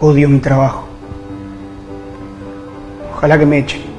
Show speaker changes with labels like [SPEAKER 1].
[SPEAKER 1] Odio mi trabajo. Ojalá que me echen.